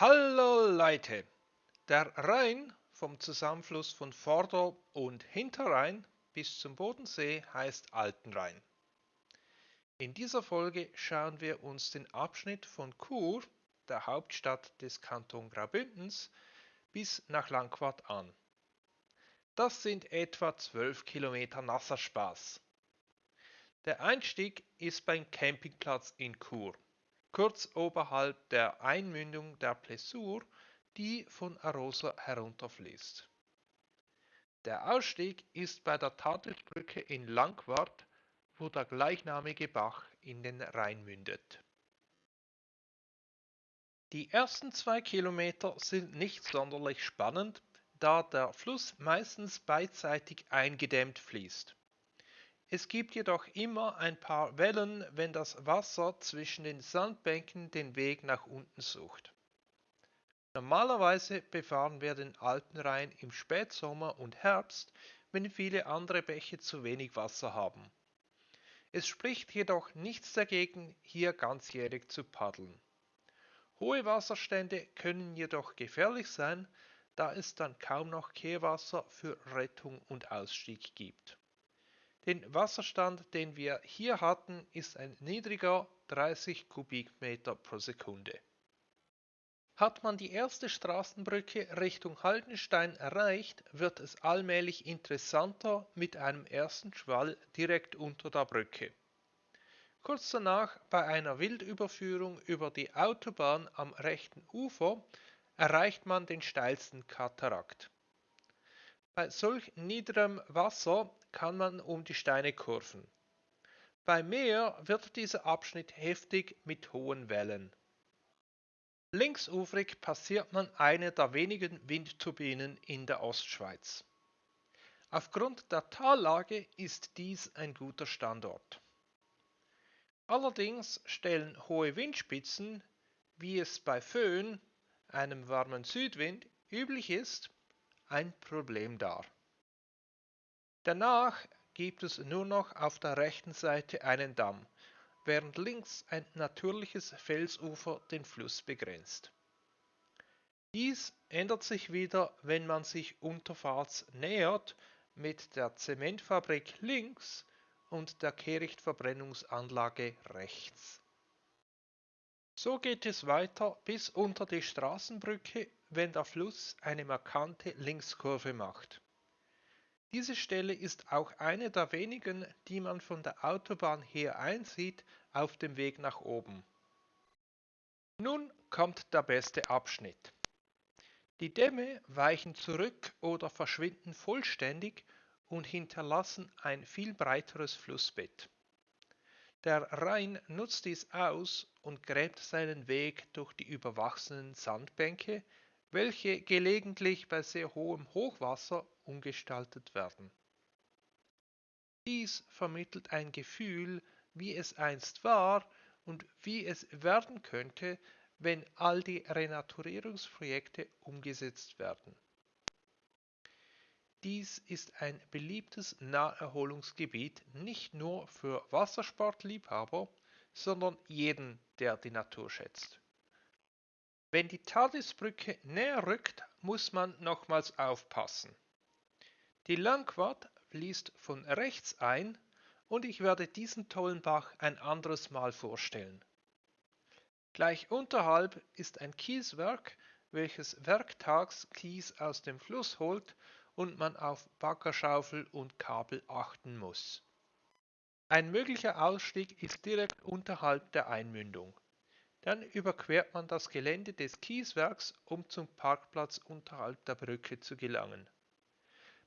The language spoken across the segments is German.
Hallo Leute! Der Rhein vom Zusammenfluss von Vorder- und Hinterrhein bis zum Bodensee heißt Altenrhein. In dieser Folge schauen wir uns den Abschnitt von Chur, der Hauptstadt des Kanton Graubündens, bis nach Langquart an. Das sind etwa 12 Kilometer nasser Spaß. Der Einstieg ist beim Campingplatz in Chur kurz oberhalb der Einmündung der Plessur, die von Arosa herunterfließt. Der Ausstieg ist bei der Tadelbrücke in Langwart, wo der gleichnamige Bach in den Rhein mündet. Die ersten zwei Kilometer sind nicht sonderlich spannend, da der Fluss meistens beidseitig eingedämmt fließt. Es gibt jedoch immer ein paar Wellen, wenn das Wasser zwischen den Sandbänken den Weg nach unten sucht. Normalerweise befahren wir den Alpenrhein im Spätsommer und Herbst, wenn viele andere Bäche zu wenig Wasser haben. Es spricht jedoch nichts dagegen, hier ganzjährig zu paddeln. Hohe Wasserstände können jedoch gefährlich sein, da es dann kaum noch Kehrwasser für Rettung und Ausstieg gibt. Den Wasserstand, den wir hier hatten, ist ein niedriger 30 Kubikmeter pro Sekunde. Hat man die erste Straßenbrücke Richtung Haldenstein erreicht, wird es allmählich interessanter mit einem ersten Schwall direkt unter der Brücke. Kurz danach, bei einer Wildüberführung über die Autobahn am rechten Ufer, erreicht man den steilsten Katarakt. Bei solch niederem Wasser kann man um die Steine kurven. Bei Meer wird dieser Abschnitt heftig mit hohen Wellen. Linksufrig passiert man eine der wenigen Windturbinen in der Ostschweiz. Aufgrund der Tallage ist dies ein guter Standort. Allerdings stellen hohe Windspitzen, wie es bei Föhn, einem warmen Südwind, üblich ist, ein Problem dar. Danach gibt es nur noch auf der rechten Seite einen Damm, während links ein natürliches Felsufer den Fluss begrenzt. Dies ändert sich wieder, wenn man sich Unterfahrts nähert mit der Zementfabrik links und der Kehrichtverbrennungsanlage rechts. So geht es weiter bis unter die Straßenbrücke, wenn der Fluss eine markante Linkskurve macht. Diese Stelle ist auch eine der wenigen, die man von der Autobahn her einsieht auf dem Weg nach oben. Nun kommt der beste Abschnitt. Die Dämme weichen zurück oder verschwinden vollständig und hinterlassen ein viel breiteres Flussbett. Der Rhein nutzt dies aus und gräbt seinen Weg durch die überwachsenen Sandbänke, welche gelegentlich bei sehr hohem Hochwasser umgestaltet werden. Dies vermittelt ein Gefühl, wie es einst war und wie es werden könnte, wenn all die Renaturierungsprojekte umgesetzt werden. Dies ist ein beliebtes Naherholungsgebiet nicht nur für Wassersportliebhaber, sondern jeden, der die Natur schätzt. Wenn die Tardisbrücke näher rückt, muss man nochmals aufpassen. Die Langquart fließt von rechts ein und ich werde diesen tollen Bach ein anderes Mal vorstellen. Gleich unterhalb ist ein Kieswerk, welches werktags Kies aus dem Fluss holt und man auf Baggerschaufel und Kabel achten muss. Ein möglicher Ausstieg ist direkt unterhalb der Einmündung. Dann überquert man das Gelände des Kieswerks, um zum Parkplatz unterhalb der Brücke zu gelangen.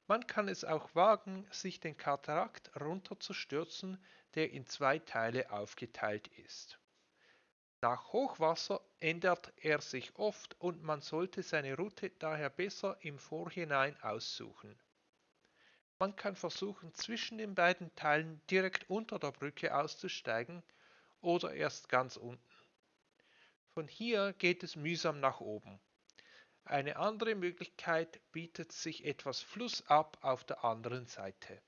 Man kann es auch wagen, sich den Katarakt runterzustürzen, der in zwei Teile aufgeteilt ist. Nach Hochwasser ändert er sich oft und man sollte seine Route daher besser im Vorhinein aussuchen. Man kann versuchen, zwischen den beiden Teilen direkt unter der Brücke auszusteigen oder erst ganz unten. Von hier geht es mühsam nach oben. Eine andere Möglichkeit bietet sich etwas flussab auf der anderen Seite.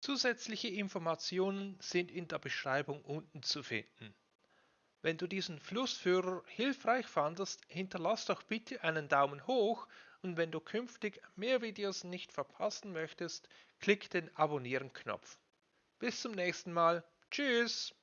Zusätzliche Informationen sind in der Beschreibung unten zu finden. Wenn du diesen Flussführer hilfreich fandest, hinterlass doch bitte einen Daumen hoch und wenn du künftig mehr Videos nicht verpassen möchtest, klick den Abonnieren-Knopf. Bis zum nächsten Mal. Tschüss!